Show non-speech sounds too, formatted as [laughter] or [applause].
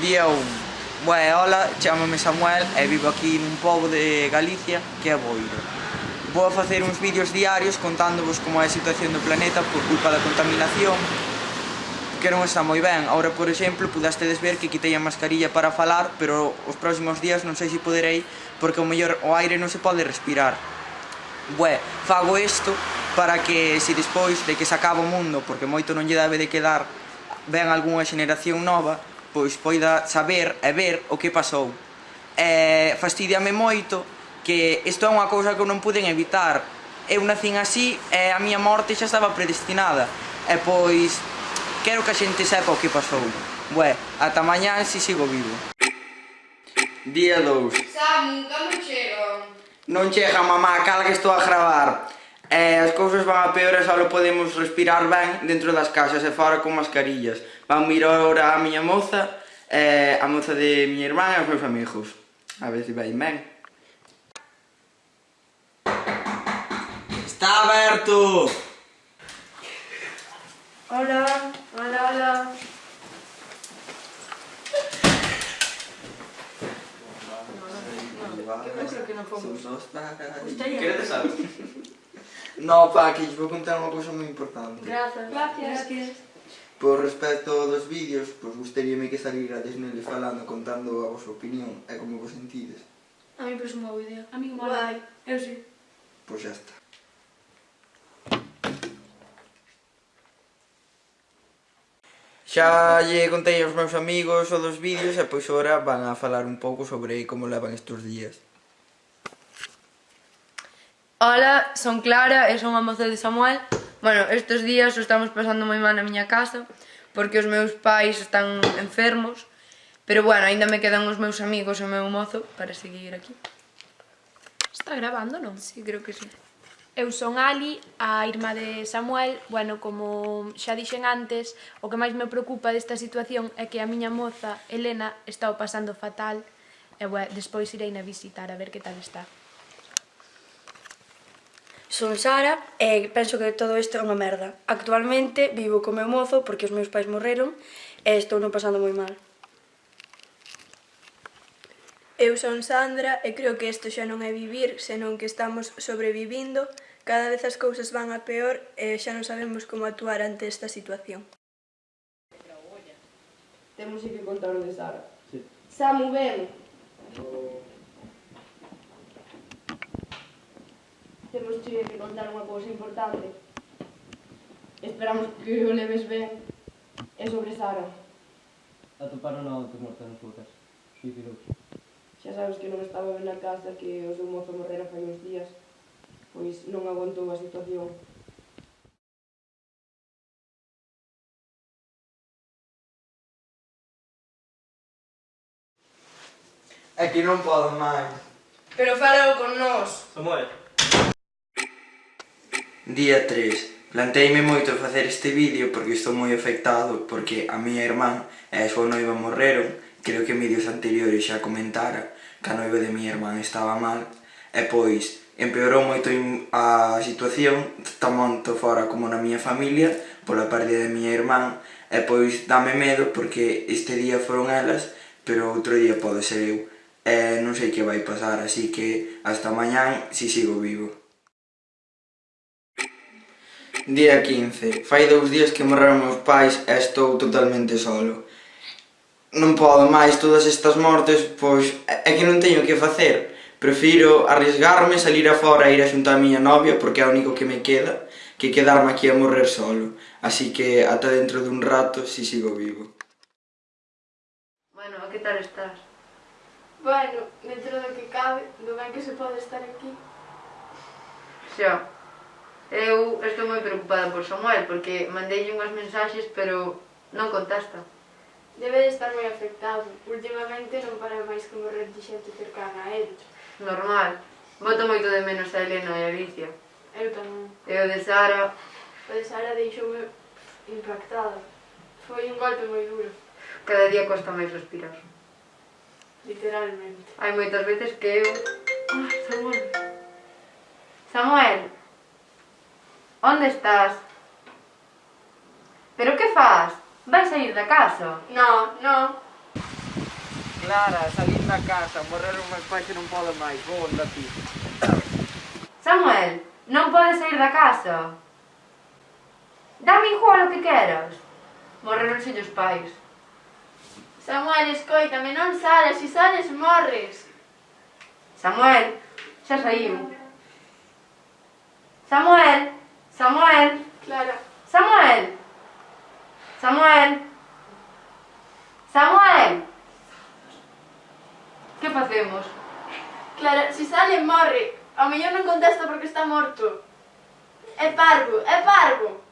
día 1 Bué, hola, chamame Samuel e vivo aquí nun pobo de Galicia que é Boiro Vou a facer uns vídeos diarios contándovos como é a situación do planeta por culpa da contaminación que non está moi ben. Ahora, por exemplo, pudastedes ver que quitei a mascarilla para falar, pero os próximos días non sei se poderei, porque o mellor o aire non se pode respirar. Bué, fago isto para que se despois de que se acaba o mundo, porque moito non lle debe de quedar, ven algunha xeneración nova, pois poida saber e ver o que pasou. E fastidiame moito que isto é unha cousa que eu non puden evitar. Eu nacín así e a miña morte xa estaba predestinada. E pois quero que a xente sepa o que pasou. Bué, ata mañá se si sigo vivo. Día 2. Samu, cando chego? Non chega, mamá, cala que estou a gravar. E as cousas van a peor e só podemos respirar ben dentro das casas e fora con mascarillas van mirar ahora a miña moza, eh, a moza de miña irmã e os meus pois amigos. A ver se vai ben. Está aberto! Hola, hola, hola. Eu creo que non fomos. Queredes algo? No, pa, que [laughs] vou contar unha cousa moi importante. Grazas. Gracias. Gracias. Por respecto dos vídeos, pois gustaríame que salirades neles falando, contando a vosa opinión e como vos sentides. A mí parece unha boa idea. A mí mola. Guai. Eu sí. Pois xa está. Xa lle contei aos meus amigos o dos vídeos e pois ora van a falar un pouco sobre como levan estes días. Hola, son Clara e son a moza de Samuel Bueno, estes días o estamos pasando moi mal na miña casa porque os meus pais están enfermos pero bueno, aínda me quedan os meus amigos e o meu mozo para seguir aquí. Está grabando, non? Sí, creo que sí. Eu son Ali, a irmá de Samuel. Bueno, como xa dixen antes, o que máis me preocupa desta situación é que a miña moza, Elena, está o pasando fatal. E, bueno, despois irei na visitar a ver que tal está. Son Sara e penso que todo isto é unha merda. Actualmente vivo co meu mozo porque os meus pais morreron e estou non pasando moi mal. Eu son Sandra e creo que isto xa non é vivir, senón que estamos sobrevivindo, cada vez as cousas van a peor e xa non sabemos como actuar ante esta situación. Temos que contar o de Sara. Sí. Samu, ven. Oh. temos che que contar unha cousa importante. Esperamos que o leves ben e sobre Sara. Atoparon a antes morta nas súa casa. Suicidouse. Xa sabes que non estaba ben na casa, que o seu mozo morrera fai uns días, pois non aguantou a situación É que non podo máis. Pero falou con nós. Samuel. Día 3. Planteime moito facer este vídeo porque estou moi afectado porque a miña irmán e a súa noiva morreron, creo que en vídeos anteriores xa comentara que a noiva de miña irmán estaba mal, e pois empeorou moito a situación tanto fora como na miña familia pola pérdida de miña irmán. E pois dame medo porque este día foron elas pero outro día pode ser eu. E non sei que vai pasar así que hasta mañán si sigo vivo. Día 15. Fai dous días que morreron meus pais e estou totalmente solo. Non podo máis todas estas mortes, pois é que non teño que facer. Prefiro arriesgarme, salir afora e ir a xuntar a miña novia porque é o único que me queda, que quedarme aquí a morrer solo. Así que ata dentro dun rato si sigo vivo. Bueno, que tal estás? Bueno, dentro do que cabe, do ben que se pode estar aquí. Xa. Eu estou moi preocupada por Samuel porque mandei unhas mensaxes pero non contesta. Debe de estar moi afectado. Últimamente non para máis que morrer de xente cercana a él. Normal. Voto moito de menos a Elena e a Alicia. Eu tamén. E o de Sara... O de Sara deixoume impactada. Foi un golpe moi duro. Cada día costa máis respirar. Literalmente. Hai moitas veces que eu... Ah, Samuel. Samuel, Onde estás? Pero que faz? Vai sair da casa? No, no. Clara, salir da casa, morreron meus pais que non podo máis, vou onda ti. Samuel, non podes sair da casa. Dame igual o que queras. Morreron os os pais. Samuel, escoitame, non sales, se sales morres. Samuel, xa saíu. Samuel! Samuel. Clara. Samuel. Samuel. Samuel. Que facemos? Clara, se sale morre. Ao mellor non contesta porque está morto. É parvo, é parvo.